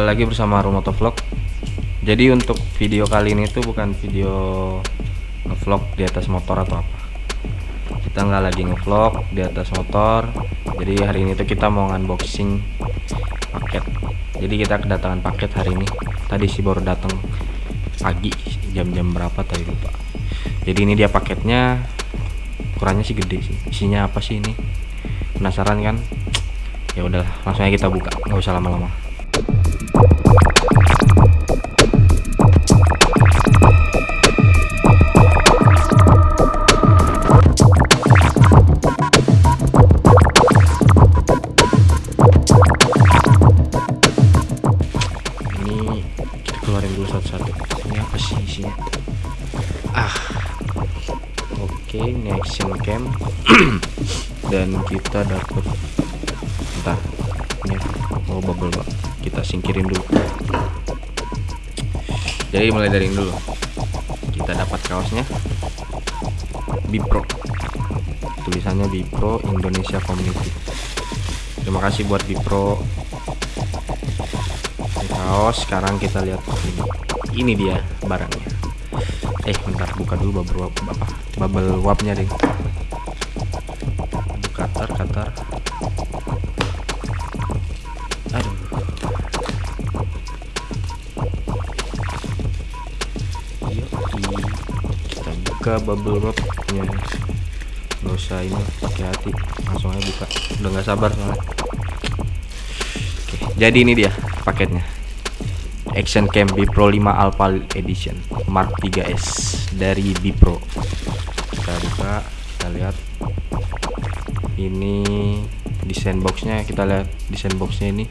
Kembali lagi bersama Rumoto Vlog. Jadi untuk video kali ini tuh bukan video ngevlog di atas motor atau apa. Kita nggak lagi ngevlog di atas motor. Jadi hari ini tuh kita mau unboxing paket. Jadi kita kedatangan paket hari ini. Tadi sih baru datang pagi jam-jam berapa tadi lupa. Jadi ini dia paketnya. Ukurannya sih gede sih. Isinya apa sih ini? Penasaran kan? Ya udahlah, langsung aja kita buka. Nggak usah lama-lama. Ini keluarin dulu satu-satu. Ini apa sih isinya ah oke ini action cam dan kita dapat singkirin dulu. Jadi mulai dari dulu. Kita dapat kaosnya. Bipro. Tulisannya Bipro Indonesia Community. Terima kasih buat Bipro. Kaos sekarang kita lihat ini. Ini dia barangnya. Eh bentar buka dulu bubble apa? Bubble wrapnya deh buka bubble wrapnya. Nggak usah ini pakai hati. Langsung aja buka. Udah nggak sabar soalnya. Oke, jadi ini dia paketnya. Action Cam Bipro 5 Alpha Edition Mark 3S dari Bipro. Kita buka kita lihat. Ini desain boxnya kita lihat desain boxnya ini.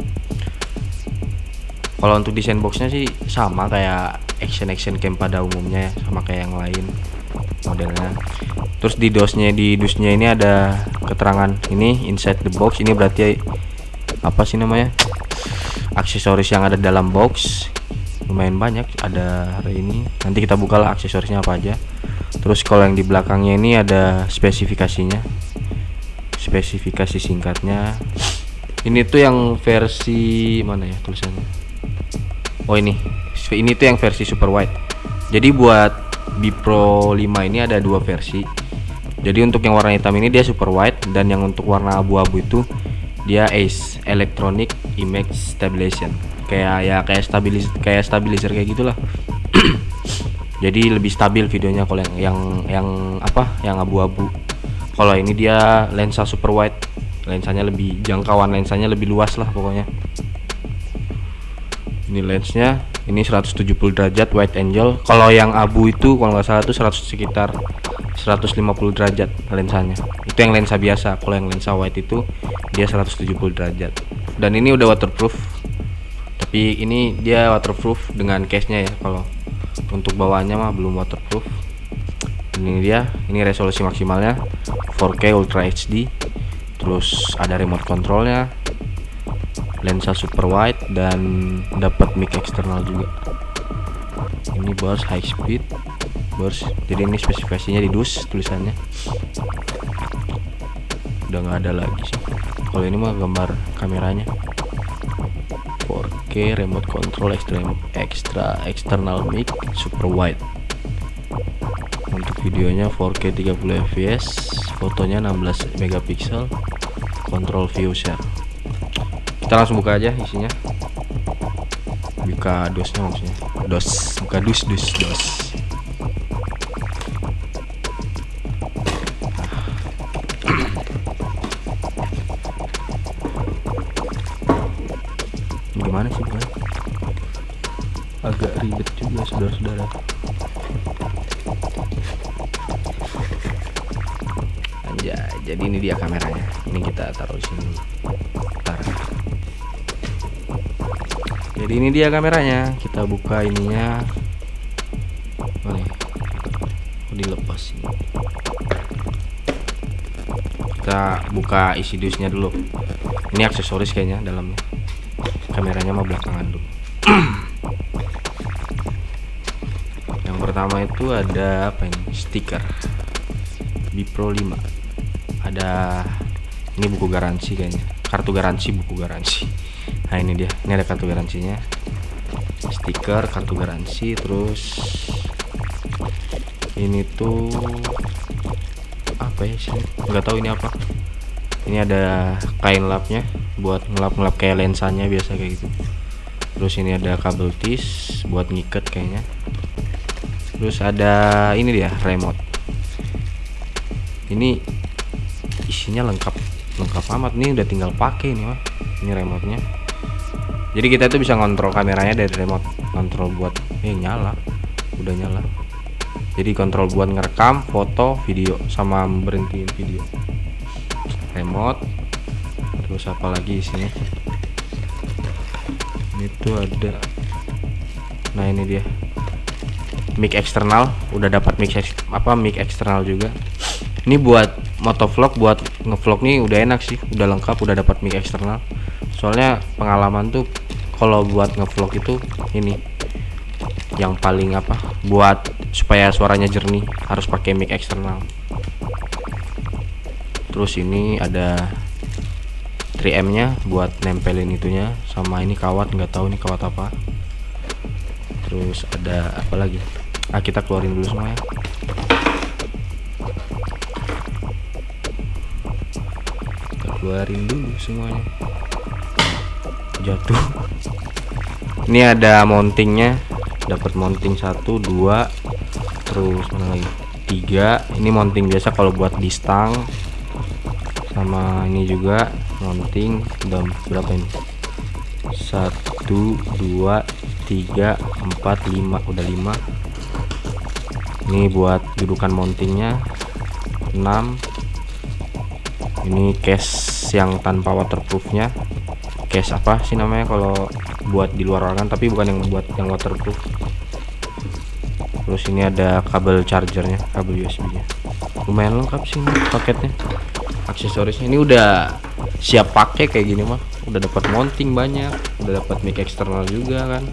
Kalau untuk desain boxnya sih sama kayak action action cam pada umumnya ya sama kayak yang lain modelnya. Terus di dosnya di dusnya ini ada keterangan ini inside the box. Ini berarti apa sih namanya? Aksesoris yang ada dalam box. Lumayan banyak ada hari ini. Nanti kita buka lah aksesorisnya apa aja. Terus kalau yang di belakangnya ini ada spesifikasinya. Spesifikasi singkatnya. Ini tuh yang versi mana ya tulisannya? Oh ini. Ini tuh yang versi super wide. Jadi buat Bipro 5 ini ada dua versi. Jadi untuk yang warna hitam ini dia super wide dan yang untuk warna abu-abu itu dia ACE Electronic Image Stabilization. Kayak ya kayak stabilis kayak stabilizer kayak gitulah. Jadi lebih stabil videonya kalau yang yang yang apa yang abu-abu. Kalau ini dia lensa super wide lensanya lebih jangkauan lensanya lebih luas lah pokoknya. Ini lensnya ini 170 derajat wide angle kalau yang abu itu kalau nggak salah itu 100 sekitar 150 derajat lensanya. Itu yang lensa biasa. Kalau yang lensa wide itu dia 170 derajat. Dan ini udah waterproof. Tapi ini dia waterproof dengan case nya ya. Kalau untuk bawaannya mah belum waterproof. Ini dia. Ini resolusi maksimalnya. 4K Ultra HD terus ada remote controlnya lensa super wide dan dapat mic eksternal juga. Ini burst high speed. Burst jadi ini spesifikasinya di dus tulisannya. Udah nggak ada lagi sih. Kalau ini mah gambar kameranya. 4K remote control extra extra external mic super wide. Untuk videonya 4K 30 fps fotonya 16 megapiksel control view share kita langsung buka aja isinya. Buka dosnya maksudnya. Dos buka dus dus dos ini dia kameranya. Kita buka ininya. Oh nih dilepas ini. Kita buka isi dusnya dulu. Ini aksesoris kayaknya dalamnya. Kameranya mah belakangan dulu. Yang pertama itu ada apa ini? Stiker. Bipro 5 ada ini buku garansi kayaknya. Kartu garansi buku garansi nah ini dia. Ini ada kartu garansinya. Stiker kartu garansi terus ini tuh apa ya sih? Nggak tahu ini apa. Ini ada kain lapnya buat ngelap-ngelap kayak lensanya biasa kayak gitu. Terus ini ada kabel tis buat ngiket kayaknya. Terus ada ini dia remote. Ini isinya lengkap lengkap amat. Nih udah tinggal pakai nih mah ini remote nya jadi kita tuh bisa ngontrol kameranya dari remote. Kontrol buat eh nyala. Udah nyala. Jadi kontrol buat ngerekam foto video sama berhentiin video. Remote. Terus apa lagi isinya? Ini tuh ada. Nah ini dia. Mic eksternal. Udah dapat mic apa mic eksternal juga. Ini buat motovlog buat ngevlog nih udah enak sih. Udah lengkap udah dapat mic eksternal soalnya pengalaman tuh kalau buat ngevlog itu ini yang paling apa buat supaya suaranya jernih harus pakai mic eksternal. Terus ini ada 3M nya buat nempelin itunya sama ini kawat nggak tahu ini kawat apa. Terus ada apa lagi? Ah kita keluarin dulu semuanya kita keluarin dulu semuanya jatuh. Ini ada mountingnya. Dapat mounting satu dua terus mana lagi tiga. Ini mounting biasa kalau buat di stang. Sama ini juga mounting. Udah berapa ini? Satu dua tiga empat lima. Udah lima. Ini buat dudukan mountingnya. 6 ini case yang tanpa waterproofnya case apa sih namanya kalau buat di luar ruangan tapi bukan yang buat yang waterproof. Terus ini ada kabel chargernya kabel USB nya lumayan lengkap sih ini paketnya aksesorisnya. Ini udah siap pakai kayak gini mah. Udah dapat mounting banyak udah dapat mic eksternal juga kan.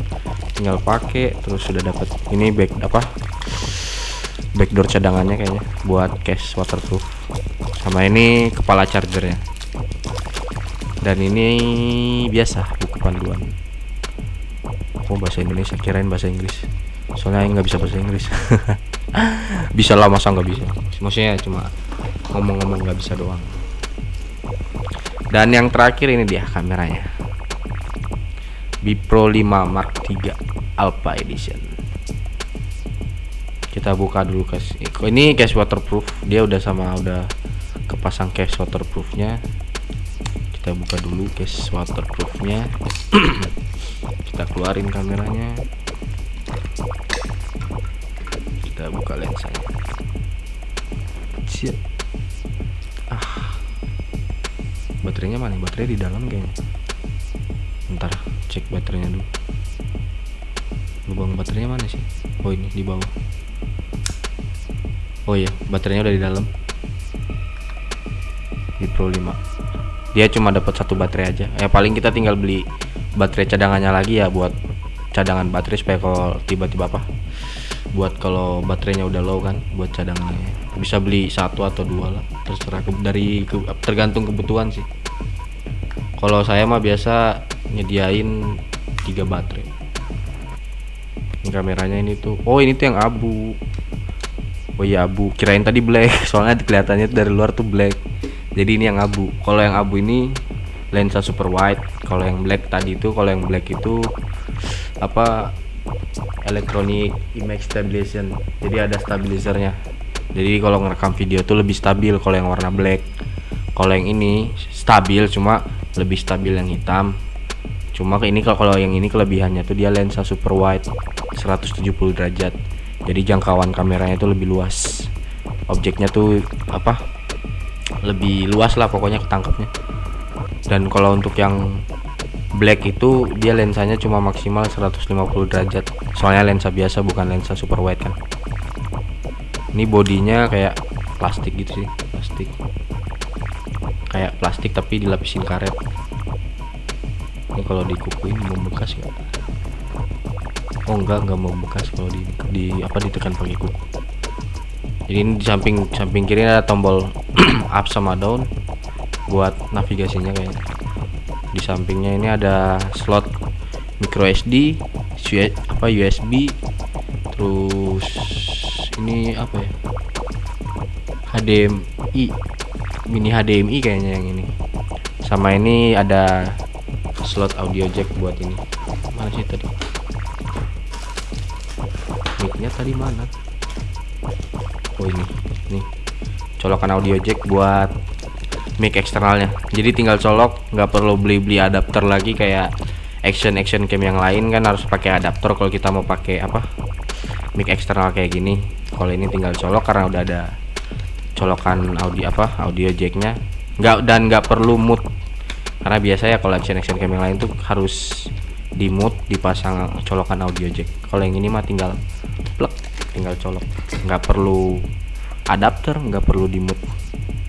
Tinggal pakai terus sudah dapat ini back apa? Backdoor cadangannya kayaknya buat case waterproof. Sama ini kepala chargernya dan ini biasa buku panduan. Oh bahasa Indonesia kirain bahasa Inggris. Soalnya nggak bisa bahasa Inggris. Bisa lah masa nggak bisa? Maksudnya cuma ngomong-ngomong nggak bisa doang. Dan yang terakhir ini dia kameranya. Bipro 5 Mark 3 Alpha Edition. Kita buka dulu case ini case waterproof. Dia udah sama udah kepasang case waterproofnya kita buka dulu case waterproofnya kita keluarin kameranya. Kita buka lensanya. Cia. ah. Baterainya mana? Baterai di dalam kayaknya ntar cek baterainya dulu. Lubang baterainya mana sih? Oh ini di bawah. Oh iya. Baterainya udah di dalam. Di Pro 5 dia cuma dapat satu baterai aja. Ya paling kita tinggal beli baterai cadangannya lagi ya buat cadangan baterai supaya kalau tiba-tiba apa buat kalau baterainya udah low kan buat cadangannya. Bisa beli satu atau dua lah terserah. Ke, dari ke, tergantung kebutuhan sih. Kalau saya mah biasa nyediain tiga baterai. Ini kameranya ini tuh. Oh ini tuh yang abu. Oh iya abu. Kirain tadi black. Soalnya kelihatannya dari luar tuh black jadi ini yang abu. Kalau yang abu ini lensa super wide. Kalau yang black tadi itu kalau yang black itu apa electronic image stabilization. Jadi ada stabilizernya. Jadi kalau ngerekam video tuh lebih stabil kalau yang warna black. Kalau yang ini stabil cuma lebih stabil yang hitam. Cuma ini kalau yang ini kelebihannya tuh dia lensa super wide 170 derajat. Jadi jangkauan kameranya itu lebih luas. Objeknya tuh apa lebih luas lah pokoknya ketangkapnya dan kalau untuk yang black itu dia lensanya cuma maksimal 150 derajat. Soalnya lensa biasa bukan lensa super wide kan. Ini bodinya kayak plastik gitu sih plastik. Kayak plastik tapi dilapisin karet. Ini kalau dikukuin membekas nggak? Oh enggak enggak membekas kalau di, di apa ditekan pakai kuku jadi ini di samping samping kiri ada tombol up sama down buat navigasinya kayaknya di sampingnya ini ada slot micro SD apa USB terus ini apa ya? HDMI mini HDMI kayaknya yang ini. Sama ini ada slot audio jack buat ini. Mana sih tadi? Micnya tadi mana oh ini. Nih. Colokan audio jack buat mic eksternalnya. Jadi tinggal colok nggak perlu beli-beli adapter lagi kayak action action cam yang lain kan harus pakai adapter kalau kita mau pakai apa mic eksternal kayak gini. Kalau ini tinggal colok karena udah ada colokan audio apa audio jacknya. Nggak dan nggak perlu mute. Karena biasanya kalau action action cam yang lain tuh harus di mute dipasang colokan audio jack. Kalau yang ini mah tinggal tinggal colok. Nggak perlu adapter nggak perlu di mute.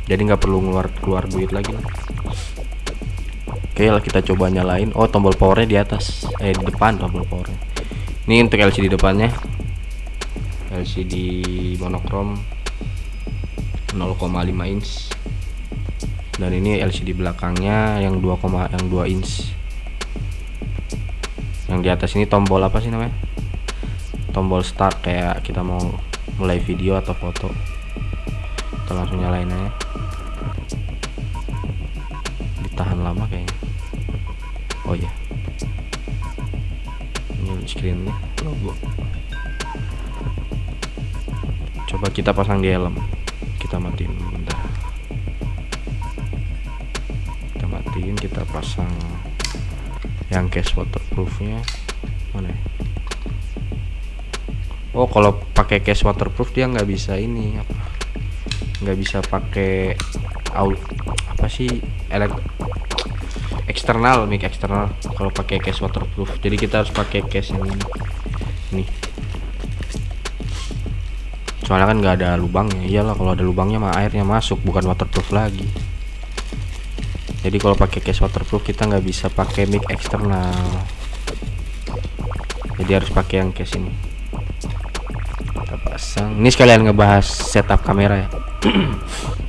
Jadi nggak perlu keluar keluar duit lagi. Lah oke lah kita coba nyalain. Oh tombol powernya di atas. Eh di depan tombol powernya. Ini untuk LCD depannya. LCD monokrom 0,5 inch. Dan ini LCD belakangnya yang 2, yang 2 inch. Yang di atas ini tombol apa sih namanya tombol start kayak kita mau mulai video atau foto. Kita langsung nyalain aja. Ditahan lama kayaknya. Oh ya ini screennya. Logo. Coba kita pasang di helm. Kita matiin bentar. Kita matiin kita pasang yang case waterproofnya mana ya? Oh kalau pakai case waterproof dia nggak bisa ini apa? Nggak bisa pakai out apa sih elek eksternal mic eksternal kalau pakai case waterproof. Jadi kita harus pakai case yang ini. Nih soalnya kan nggak ada lubangnya. Iyalah kalau ada lubangnya mah airnya masuk bukan waterproof lagi. Jadi kalau pakai case waterproof kita nggak bisa pakai mic eksternal. Jadi harus pakai yang case ini pasang. Ini sekalian ngebahas setup kamera ya.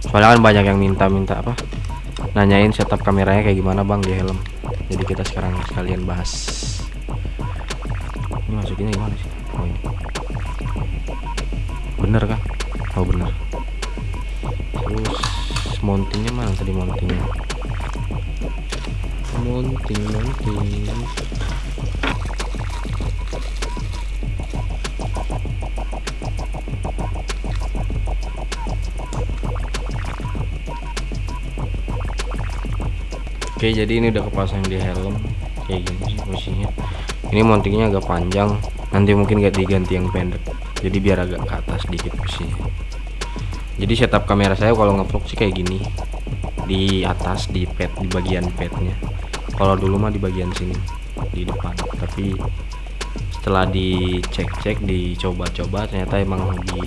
Soalnya kan banyak yang minta-minta apa nanyain setup kameranya kayak gimana bang di helm. Jadi kita sekarang sekalian bahas. Ini masukinnya gimana sih? Oh ini. Bener kan oh bener. Terus mountingnya mana tadi mountingnya? Mounting mounting Oke jadi ini udah kepasang di helm. Kayak gini posisinya ini mountingnya agak panjang. Nanti mungkin gak diganti yang pendek. Jadi biar agak ke atas dikit posisinya jadi setup kamera saya kalau ngevlog sih kayak gini. Di atas di pad di bagian padnya. Kalau dulu mah di bagian sini di depan. Tapi setelah dicek-cek dicoba-coba ternyata emang lebih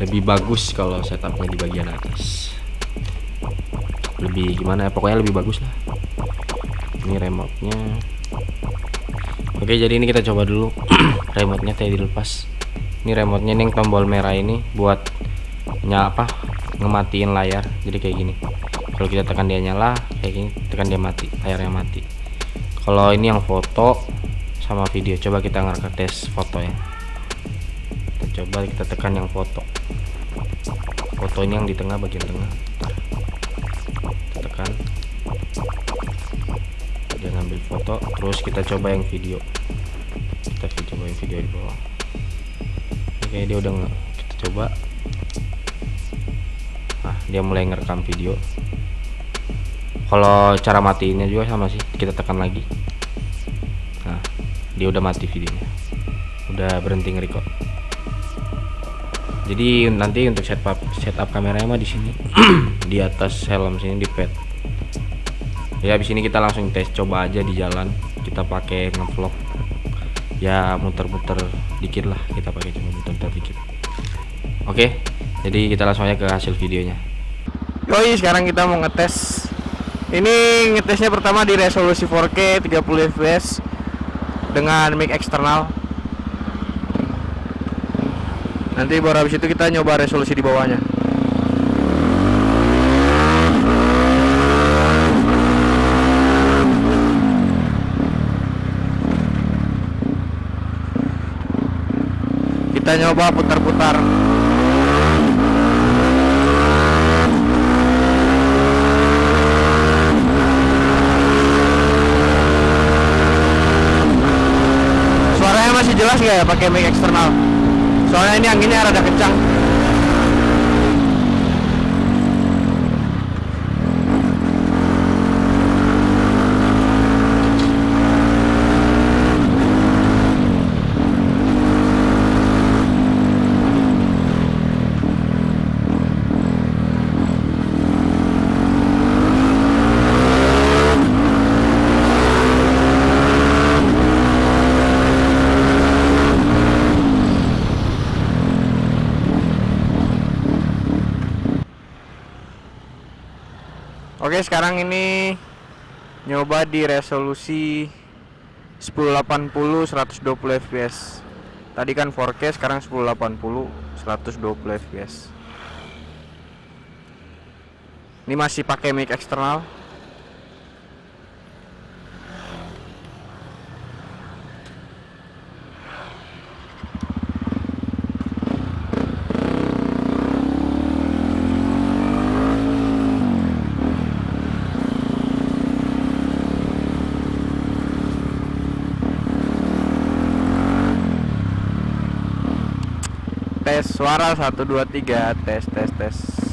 lebih bagus kalau setupnya di bagian atas. Lebih gimana ya? Pokoknya lebih bagus lah ini remote nya oke jadi ini kita coba dulu. Remote nya tadi dilepas. Ini remote nya nih tombol merah ini buat nyala apa ngematiin layar. Jadi kayak gini. Kalau kita tekan dia nyala kayak gini tekan dia mati layarnya mati. Kalau ini yang foto sama video coba kita ngerekam tes foto ya. Kita coba kita tekan yang foto. Foto ini yang di tengah bagian tengah. Kita tekan foto terus kita coba yang video. Kita coba yang video di bawah. Oke dia udah nggak kita coba. Nah dia mulai ngerekam video. Kalau cara matiinnya juga sama sih kita tekan lagi. Nah dia udah mati videonya. Udah berhenti ngerekam jadi nanti untuk setup setup kameranya mah di sini. Di atas helm sini di pad ya di sini kita langsung tes coba aja di jalan. Kita pakai ngevlog. Ya muter-muter dikit lah. Kita pakai cuma muter-muter dikit. Oke jadi kita langsung aja ke hasil videonya. Yoi sekarang kita mau ngetes. Ini ngetesnya pertama di resolusi 4K 30 fps dengan mic eksternal. Nanti baru habis itu kita nyoba resolusi di bawahnya kita nyoba putar-putar. Suaranya masih jelas nggak ya pakai mic eksternal? Soalnya ini anginnya rada kencang Oke sekarang ini nyoba di resolusi 1080 120 fps Tadi kan 4K sekarang 1080 120 fps Ini masih pakai mic eksternal tes suara 1 2 3 tes tes tes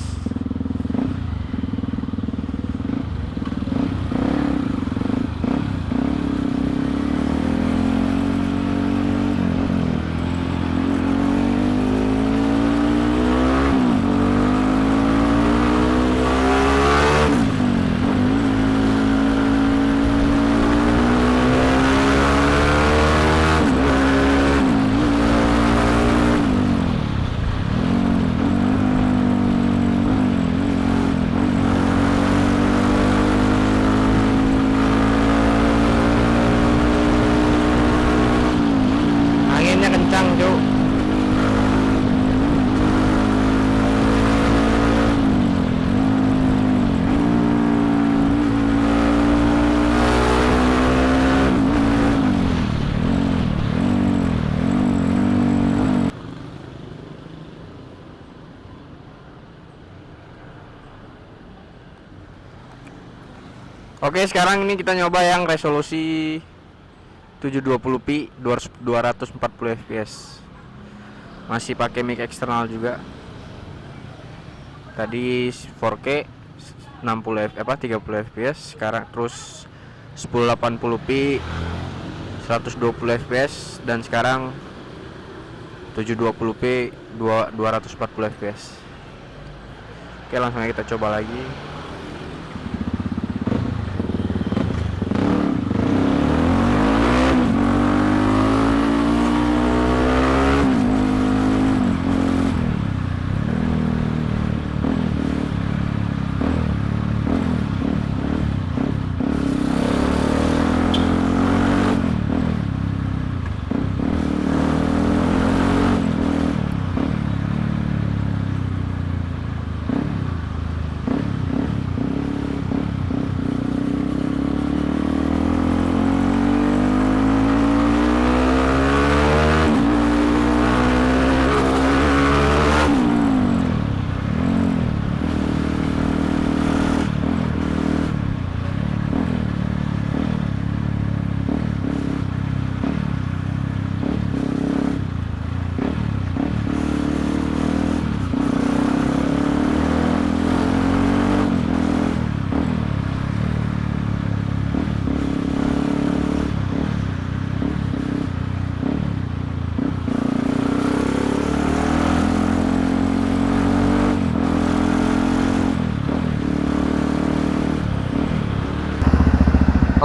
anginnya kencang cuk Oke sekarang ini kita nyoba yang resolusi 720p 240 fps masih pakai mic eksternal juga. Tadi 4K 60 f apa 30 fps sekarang terus 1080p 120 fps dan sekarang 720p 2 240 fps Oke langsung aja kita coba lagi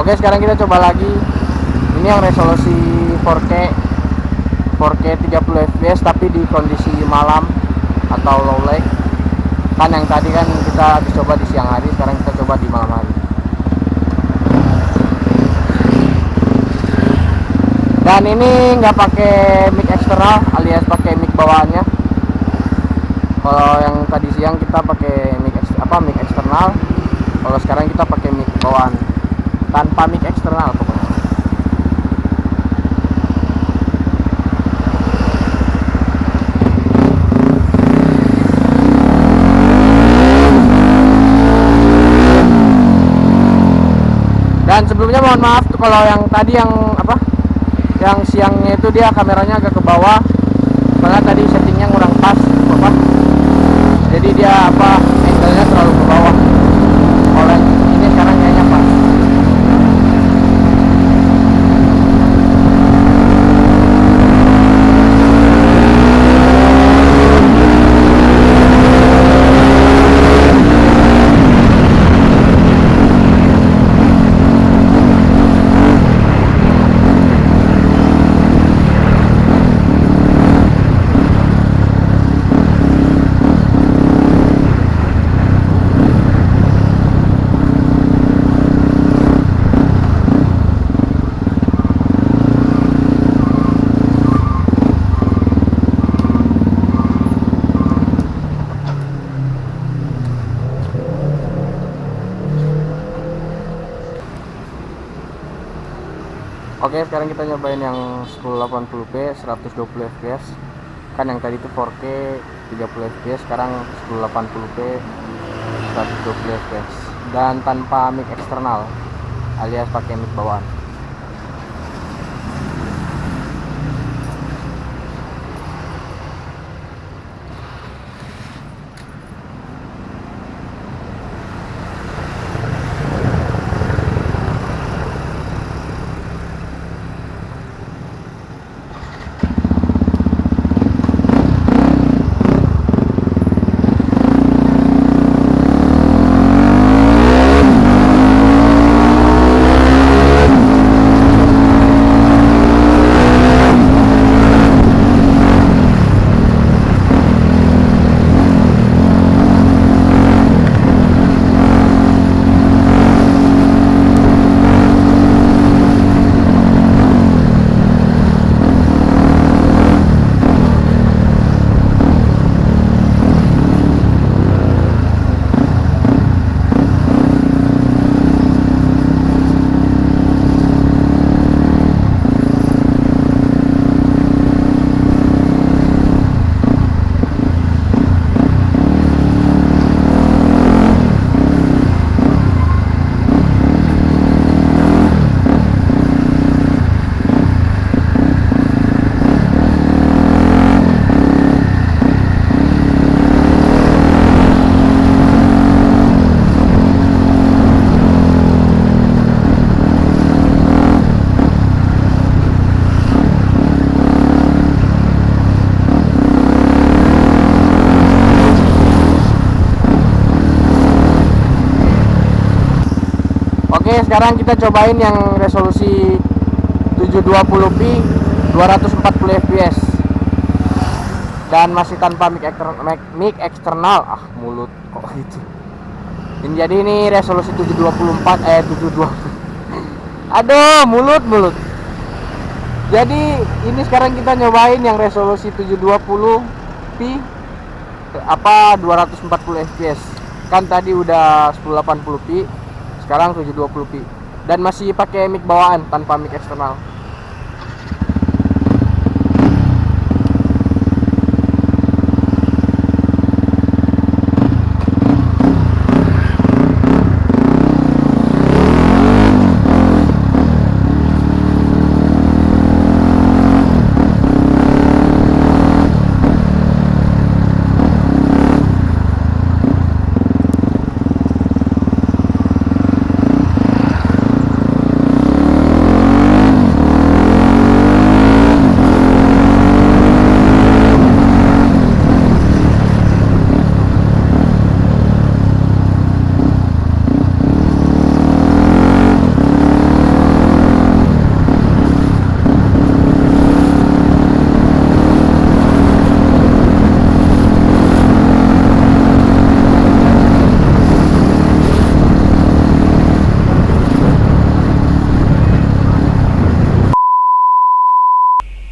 Oke sekarang kita coba lagi. Ini yang resolusi 4K 4K 30 fps tapi di kondisi malam atau low light. Kan yang tadi kan kita habis coba di siang hari Sekarang kita coba di malam hari. Dan ini nggak pakai mic eksternal alias pakai mic bawaannya. Kalau yang tadi siang kita pakai mic apa mic eksternal. Kalau sekarang kita pakai mic bawaan tanpa mic eksternal pokoknya. Dan sebelumnya mohon maaf tuh kalau yang tadi yang apa yang siangnya itu dia kameranya agak ke bawah. Karena tadi settingnya kurang pas apa. Jadi dia apa sekarang kita nyobain yang 1080p 120 fps. Kan yang tadi itu 4K 30 fps, sekarang 1080p 120 fps dan tanpa mic eksternal alias pakai mic bawaan. Oke, sekarang kita cobain yang resolusi 720p 240 fps. Dan masih tanpa mic, ekster mic, mic. Ah, mulut kok gitu. Ini jadi ini resolusi 724 eh 720. Aduh, mulut mulut. Jadi ini sekarang kita nyobain yang resolusi 720p apa 240 fps. Kan tadi udah 1080p sekarang 720p dan masih pakai mic bawaan tanpa mic eksternal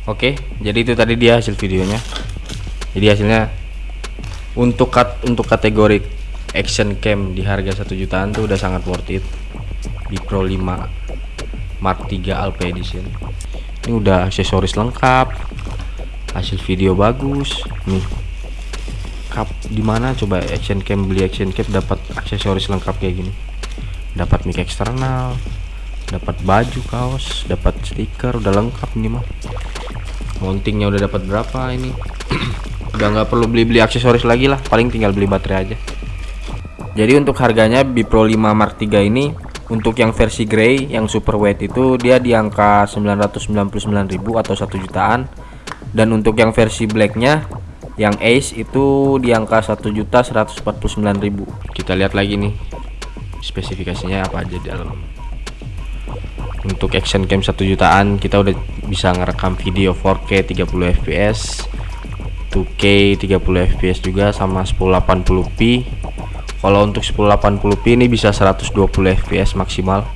Oke, jadi itu tadi dia hasil videonya. Jadi hasilnya untuk kat untuk kategori action cam di harga 1 jutaan tuh udah sangat worth it. Di Pro 5 Mark 3 Alpha Edition. Ini udah aksesoris lengkap. Hasil video bagus. Nih. Kap di mana coba action cam beli action cam dapat aksesoris lengkap kayak gini. Dapat mic eksternal, dapat baju kaos dapat stiker udah lengkap ini mah. Mountingnya udah dapat berapa ini? Udah nggak perlu beli-beli aksesoris lagi lah paling tinggal beli baterai aja. Jadi untuk harganya Bipro 5 Mark 3 ini untuk yang versi grey yang super white itu dia di angka 999.000 atau 1 jutaan. Dan untuk yang versi blacknya yang Ace itu di angka 1.149.000 kita lihat lagi nih spesifikasinya apa aja di dalam untuk action cam 1 jutaan kita udah bisa ngerekam video 4K 30 fps 2K 30 fps juga sama 1080p kalau untuk 1080p ini bisa 120 fps maksimal.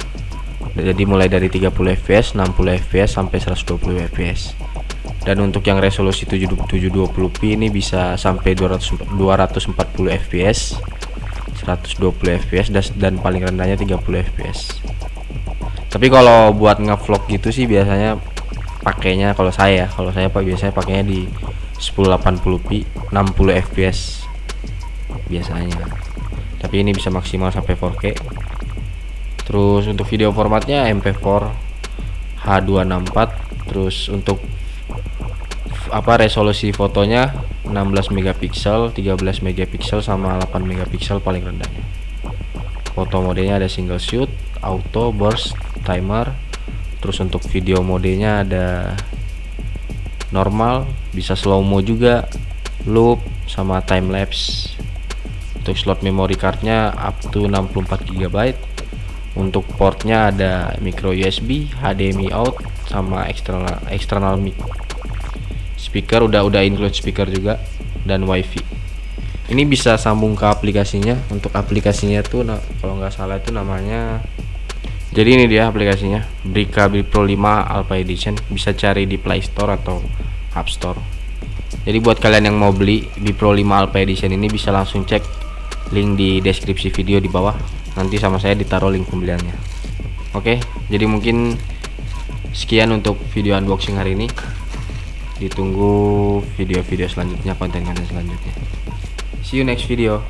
Jadi mulai dari 30 fps 60 fps sampai 120 fps dan untuk yang resolusi 720p ini bisa sampai 200 240 fps 120 fps dan paling rendahnya 30 fps tapi kalau buat ngevlog gitu sih biasanya pakainya kalau saya kalau saya pak biasanya pakainya di 1080p 60 fps biasanya. Tapi ini bisa maksimal sampai 4K terus untuk video formatnya MP4 H264 terus untuk apa resolusi fotonya 16 megapiksel 13 megapiksel sama 8 megapiksel paling rendahnya. Foto modenya ada single shoot auto burst timer. Terus untuk video modenya ada normal bisa slow mo juga. Loop sama time lapse untuk slot memory cardnya up to 64 GB untuk portnya ada micro USB HDMI out sama eksternal eksternal mic. Speaker udah udah include speaker juga dan wifi. Ini bisa sambung ke aplikasinya. Untuk aplikasinya tuh nah, kalau nggak salah itu namanya jadi ini dia aplikasinya Brika Pro 5 Alpha Edition. Bisa cari di Play Store atau App Store. Jadi buat kalian yang mau beli Pro 5 Alpha Edition ini bisa langsung cek link di deskripsi video di bawah. Nanti sama saya ditaruh link pembeliannya. Oke jadi mungkin sekian untuk video unboxing hari ini. Ditunggu video-video selanjutnya konten-konten selanjutnya. See you next video